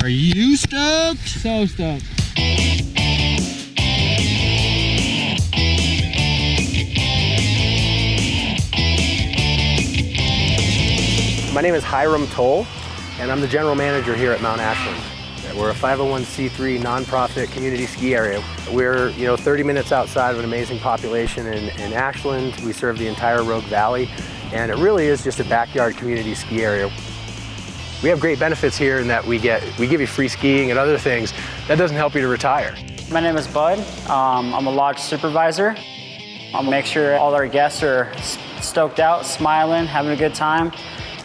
Are you stoked? So stoked. My name is Hiram Towle, and I'm the general manager here at Mount Ashland. We're a 501c3 nonprofit community ski area. We're, you know, 30 minutes outside of an amazing population in, in Ashland. We serve the entire Rogue Valley, and it really is just a backyard community ski area. We have great benefits here in that we get, we give you free skiing and other things. That doesn't help you to retire. My name is Bud. Um, I'm a lodge supervisor. I'll make sure all our guests are stoked out, smiling, having a good time.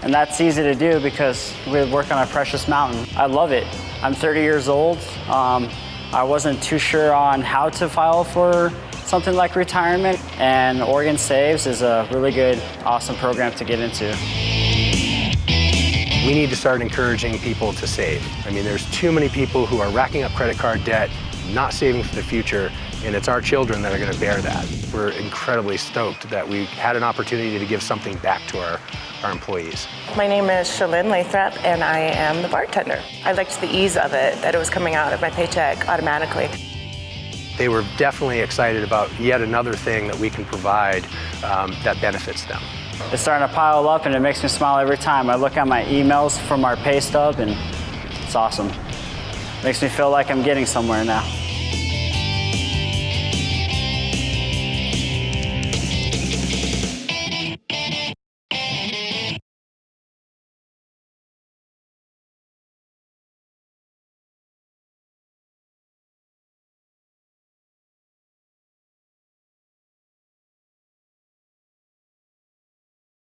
And that's easy to do because we work on a precious mountain. I love it. I'm 30 years old. Um, I wasn't too sure on how to file for something like retirement, and Oregon Saves is a really good, awesome program to get into. We need to start encouraging people to save. I mean, there's too many people who are racking up credit card debt, not saving for the future, and it's our children that are going to bear that. We're incredibly stoked that we had an opportunity to give something back to our, our employees. My name is Shalyn Lathrop, and I am the bartender. I liked the ease of it, that it was coming out of my paycheck automatically. They were definitely excited about yet another thing that we can provide um, that benefits them. It's starting to pile up and it makes me smile every time. I look at my emails from our pay stub and it's awesome. Makes me feel like I'm getting somewhere now.